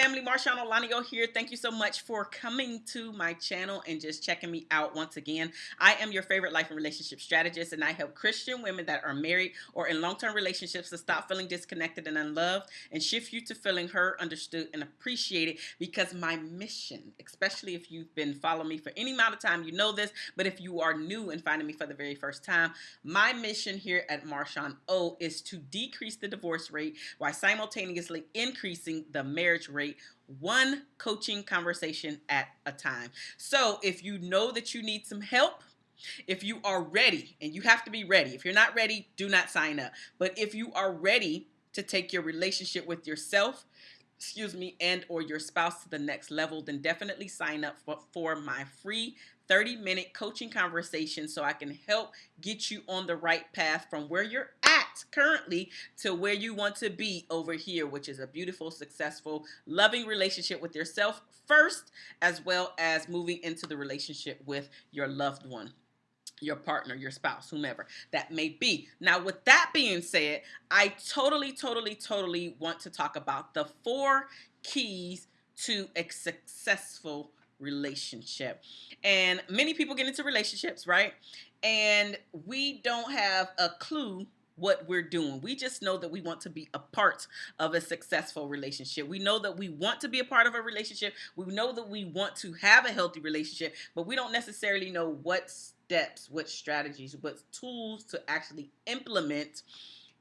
family, Marshawn Olanio here. Thank you so much for coming to my channel and just checking me out once again. I am your favorite life and relationship strategist, and I help Christian women that are married or in long-term relationships to stop feeling disconnected and unloved and shift you to feeling heard, understood, and appreciated because my mission, especially if you've been following me for any amount of time, you know this, but if you are new and finding me for the very first time, my mission here at Marshawn O is to decrease the divorce rate while simultaneously increasing the marriage marriage one coaching conversation at a time. So if you know that you need some help, if you are ready, and you have to be ready. If you're not ready, do not sign up. But if you are ready to take your relationship with yourself, excuse me, and or your spouse to the next level, then definitely sign up for, for my free 30 minute coaching conversation so I can help get you on the right path from where you're at currently to where you want to be over here, which is a beautiful, successful, loving relationship with yourself first, as well as moving into the relationship with your loved one your partner, your spouse, whomever that may be. Now, with that being said, I totally, totally, totally want to talk about the four keys to a successful relationship. And many people get into relationships, right? And we don't have a clue what we're doing. We just know that we want to be a part of a successful relationship. We know that we want to be a part of a relationship. We know that we want to have a healthy relationship, but we don't necessarily know what steps, what strategies, what tools to actually implement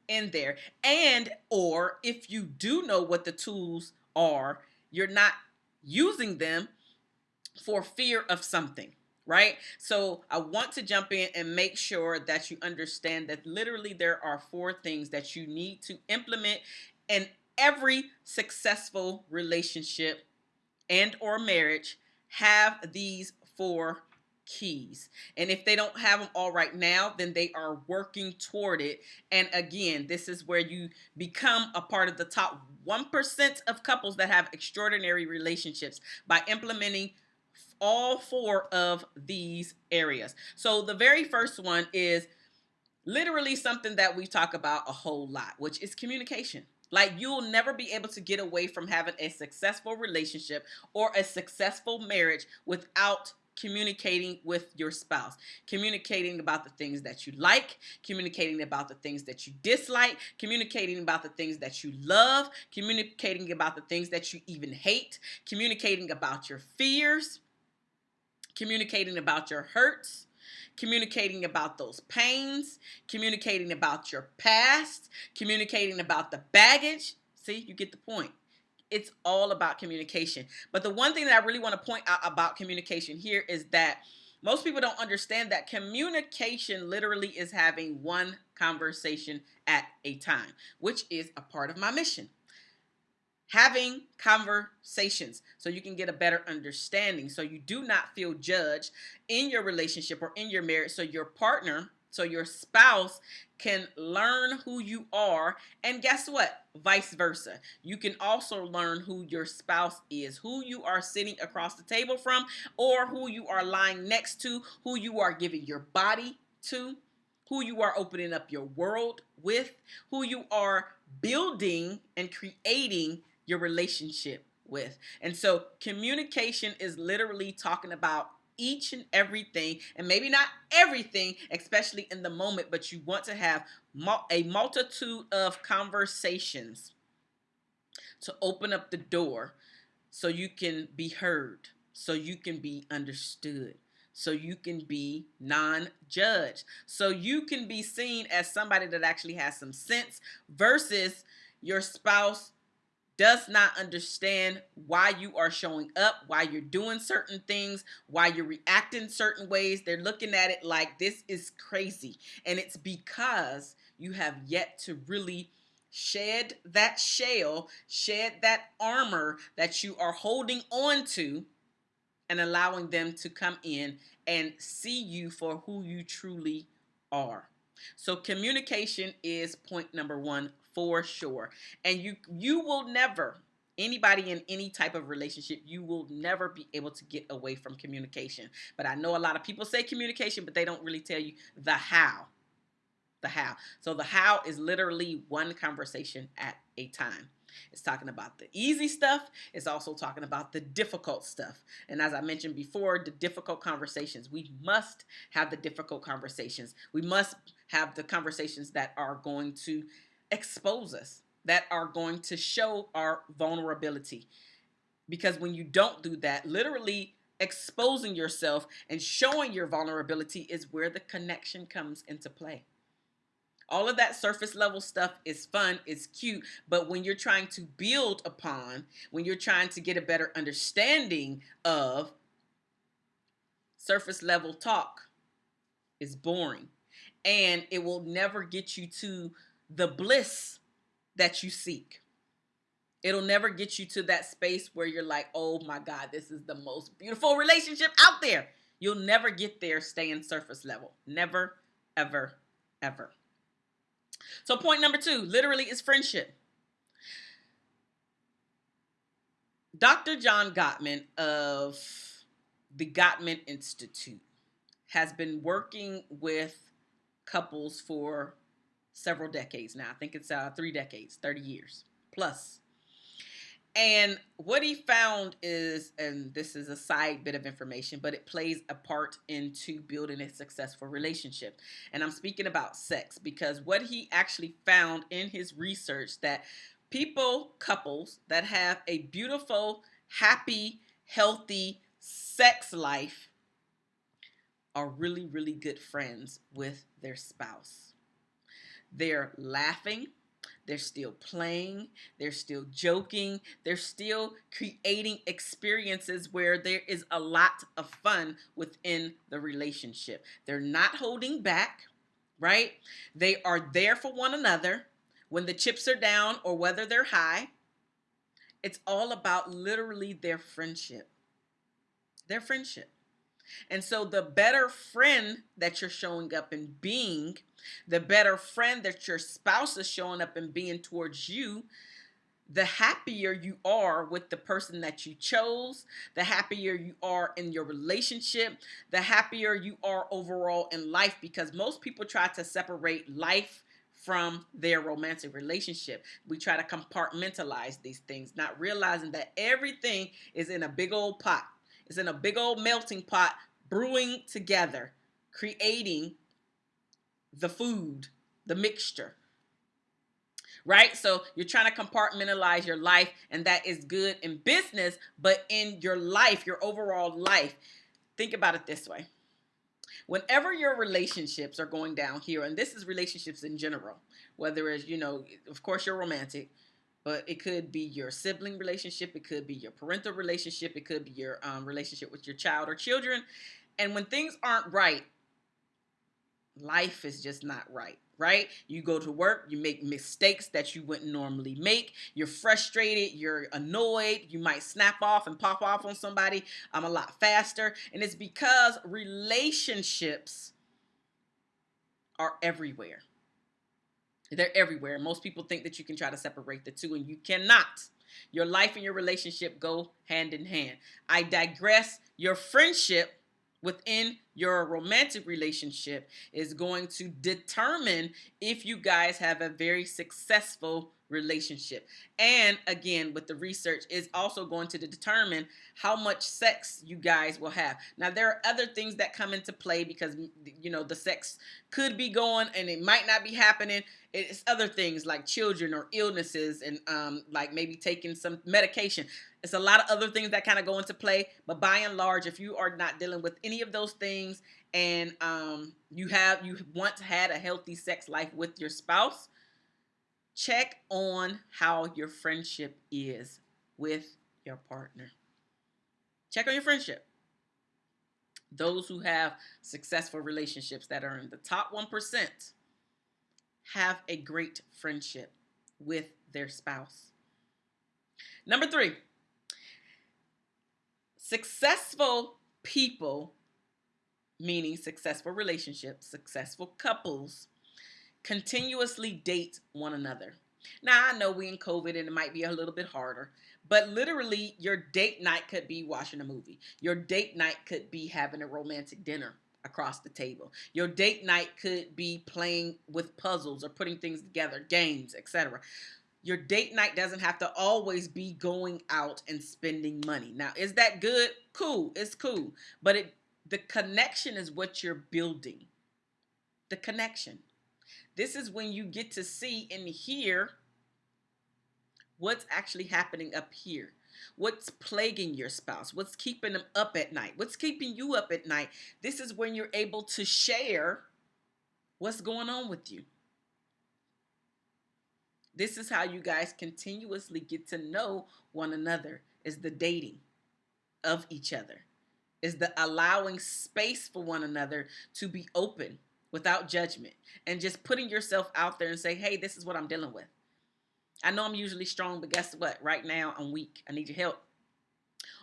in there. And or if you do know what the tools are, you're not using them for fear of something right? So I want to jump in and make sure that you understand that literally there are four things that you need to implement in every successful relationship and or marriage have these four keys. And if they don't have them all right now, then they are working toward it. And again, this is where you become a part of the top 1% of couples that have extraordinary relationships by implementing all four of these areas. So the very first one is literally something that we talk about a whole lot, which is communication. Like you'll never be able to get away from having a successful relationship or a successful marriage without communicating with your spouse, communicating about the things that you like, communicating about the things that you dislike, communicating about the things that you love, communicating about the things that you even hate, communicating about your fears, communicating about your hurts, communicating about those pains, communicating about your past, communicating about the baggage. See, you get the point. It's all about communication. But the one thing that I really want to point out about communication here is that most people don't understand that communication literally is having one conversation at a time, which is a part of my mission having conversations so you can get a better understanding. So you do not feel judged in your relationship or in your marriage. So your partner so your spouse can learn who you are. And guess what? Vice versa. You can also learn who your spouse is who you are sitting across the table from or who you are lying next to who you are giving your body to who you are opening up your world with who you are building and creating your relationship with. And so communication is literally talking about each and everything and maybe not everything especially in the moment but you want to have a multitude of conversations to open up the door so you can be heard so you can be understood so you can be non-judged so you can be seen as somebody that actually has some sense versus your spouse does not understand why you are showing up, why you're doing certain things, why you're reacting certain ways. They're looking at it like this is crazy. And it's because you have yet to really shed that shell, shed that armor that you are holding on to and allowing them to come in and see you for who you truly are. So communication is point number one for sure. And you you will never anybody in any type of relationship, you will never be able to get away from communication. But I know a lot of people say communication, but they don't really tell you the how. The how. So the how is literally one conversation at a time. It's talking about the easy stuff. It's also talking about the difficult stuff. And as I mentioned before, the difficult conversations. We must have the difficult conversations. We must have the conversations that are going to expose us, that are going to show our vulnerability. Because when you don't do that, literally exposing yourself and showing your vulnerability is where the connection comes into play. All of that surface level stuff is fun, it's cute, but when you're trying to build upon, when you're trying to get a better understanding of surface level talk is boring and it will never get you to the bliss that you seek. It'll never get you to that space where you're like, oh my God, this is the most beautiful relationship out there. You'll never get there staying surface level. Never, ever, ever. So, point number two literally is friendship. Dr. John Gottman of the Gottman Institute has been working with couples for several decades now. I think it's uh, three decades, 30 years plus. And what he found is, and this is a side bit of information, but it plays a part into building a successful relationship. And I'm speaking about sex because what he actually found in his research that people, couples that have a beautiful, happy, healthy sex life are really, really good friends with their spouse. They're laughing, they're still playing, they're still joking, they're still creating experiences where there is a lot of fun within the relationship. They're not holding back, right? They are there for one another when the chips are down or whether they're high. It's all about literally their friendship. Their friendship. And so the better friend that you're showing up and being, the better friend that your spouse is showing up and being towards you, the happier you are with the person that you chose, the happier you are in your relationship, the happier you are overall in life because most people try to separate life from their romantic relationship. We try to compartmentalize these things, not realizing that everything is in a big old pot. It's in a big old melting pot brewing together, creating the food, the mixture. Right? So you're trying to compartmentalize your life, and that is good in business, but in your life, your overall life, think about it this way. Whenever your relationships are going down here, and this is relationships in general, whether it's, you know, of course, you're romantic, but it could be your sibling relationship, it could be your parental relationship, it could be your um, relationship with your child or children. And when things aren't right, life is just not right, right? You go to work, you make mistakes that you wouldn't normally make. You're frustrated, you're annoyed, you might snap off and pop off on somebody I'm um, a lot faster. And it's because relationships are everywhere. They're everywhere. Most people think that you can try to separate the two, and you cannot. Your life and your relationship go hand in hand. I digress. Your friendship within your romantic relationship is going to determine if you guys have a very successful relationship. And again, with the research, is also going to determine how much sex you guys will have. Now, there are other things that come into play because, you know, the sex could be going and it might not be happening. It's other things like children or illnesses and um, like maybe taking some medication. It's a lot of other things that kind of go into play. But by and large, if you are not dealing with any of those things and um, you have you once had a healthy sex life with your spouse, check on how your friendship is with your partner. Check on your friendship. Those who have successful relationships that are in the top 1% have a great friendship with their spouse. Number three, successful people, meaning successful relationships, successful couples, continuously date one another. Now, I know we in COVID and it might be a little bit harder, but literally, your date night could be watching a movie. Your date night could be having a romantic dinner across the table. Your date night could be playing with puzzles or putting things together, games, etc. your date night doesn't have to always be going out and spending money. Now, is that good? Cool. It's cool. But it the connection is what you're building. The connection. This is when you get to see and hear what's actually happening up here. What's plaguing your spouse? What's keeping them up at night? What's keeping you up at night? This is when you're able to share what's going on with you. This is how you guys continuously get to know one another is the dating of each other. Is the allowing space for one another to be open without judgment and just putting yourself out there and say, "Hey, this is what I'm dealing with." I know I'm usually strong, but guess what? Right now I'm weak. I need your help.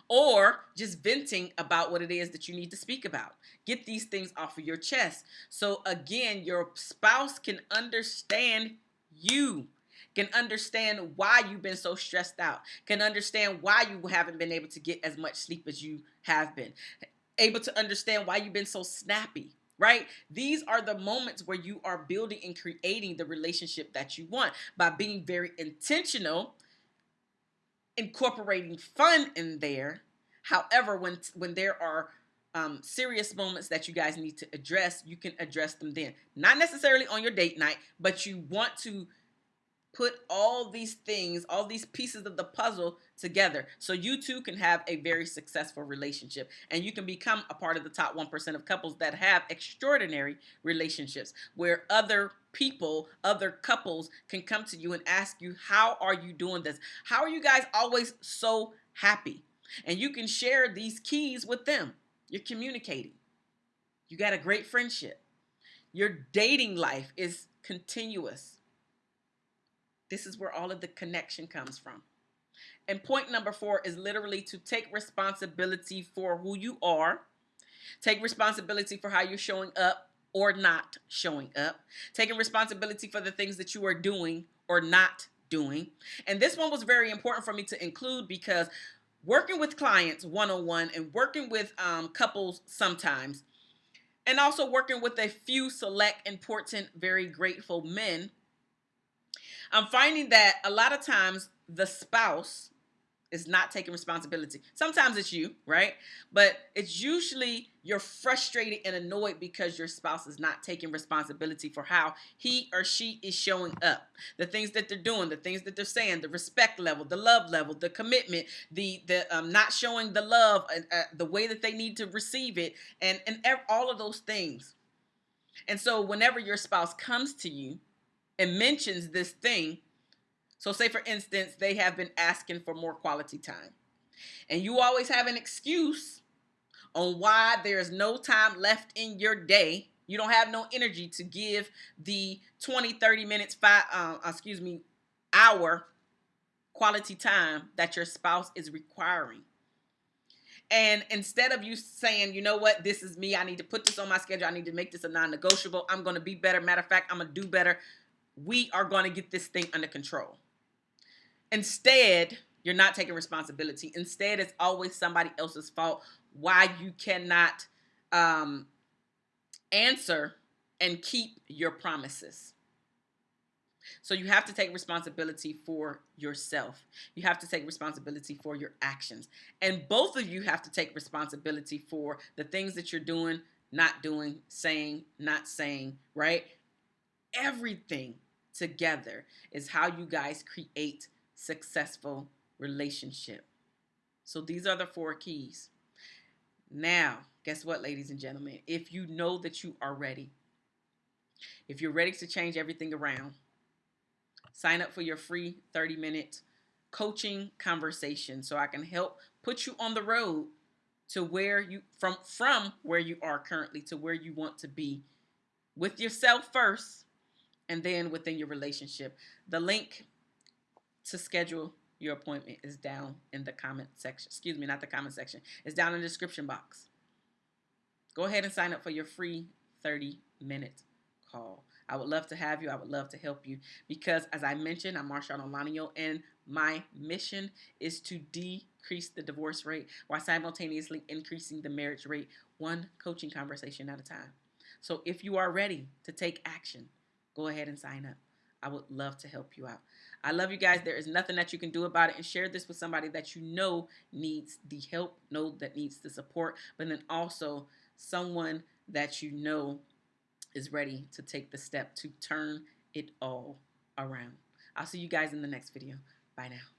Or just venting about what it is that you need to speak about. Get these things off of your chest. So again, your spouse can understand you can understand why you've been so stressed out, can understand why you haven't been able to get as much sleep as you have been, able to understand why you've been so snappy, right? These are the moments where you are building and creating the relationship that you want by being very intentional, incorporating fun in there. However, when when there are um, serious moments that you guys need to address, you can address them then. Not necessarily on your date night, but you want to put all these things, all these pieces of the puzzle together so you too can have a very successful relationship and you can become a part of the top 1% of couples that have extraordinary relationships where other people, other couples can come to you and ask you, How are you doing this? How are you guys always so happy? And you can share these keys with them. You're communicating, you got a great friendship. Your dating life is continuous this is where all of the connection comes from. And point number four is literally to take responsibility for who you are, take responsibility for how you're showing up or not showing up, taking responsibility for the things that you are doing or not doing. And this one was very important for me to include because working with clients one on one and working with um, couples sometimes, and also working with a few select, important, very grateful men I'm finding that a lot of times the spouse is not taking responsibility. Sometimes it's you, right? But it's usually you're frustrated and annoyed because your spouse is not taking responsibility for how he or she is showing up. The things that they're doing, the things that they're saying, the respect level, the love level, the commitment, the the um, not showing the love, uh, uh, the way that they need to receive it, and and all of those things. And so whenever your spouse comes to you and mentions this thing. So, say for instance, they have been asking for more quality time, and you always have an excuse on why there's no time left in your day. You don't have no energy to give the 20, 30 minutes, five, uh, excuse me, hour quality time that your spouse is requiring. And instead of you saying, you know what, this is me, I need to put this on my schedule, I need to make this a non negotiable, I'm going to be better. Matter of fact, I'm going to do better we are going to get this thing under control. Instead, you're not taking responsibility. Instead, it's always somebody else's fault why you cannot um, answer and keep your promises. So you have to take responsibility for yourself. You have to take responsibility for your actions. And both of you have to take responsibility for the things that you're doing, not doing, saying, not saying, right? Everything together is how you guys create successful relationship. So these are the four keys. Now, guess what, ladies and gentlemen? If you know that you are ready, if you're ready to change everything around, sign up for your free 30 minute coaching conversation so I can help put you on the road to where you from from where you are currently to where you want to be with yourself first and then within your relationship. The link to schedule your appointment is down in the comment section. Excuse me, not the comment section. It's down in the description box. Go ahead and sign up for your free 30 minute call. I would love to have you. I would love to help you because, as I mentioned, I'm Marshawn Olanio, and my mission is to decrease the divorce rate while simultaneously increasing the marriage rate one coaching conversation at a time. So, if you are ready to take action, go ahead and sign up. I would love to help you out. I love you guys. There is nothing that you can do about it. And share this with somebody that you know needs the help, know that needs the support, but then also someone that you know is ready to take the step to turn it all around. I'll see you guys in the next video. Bye now.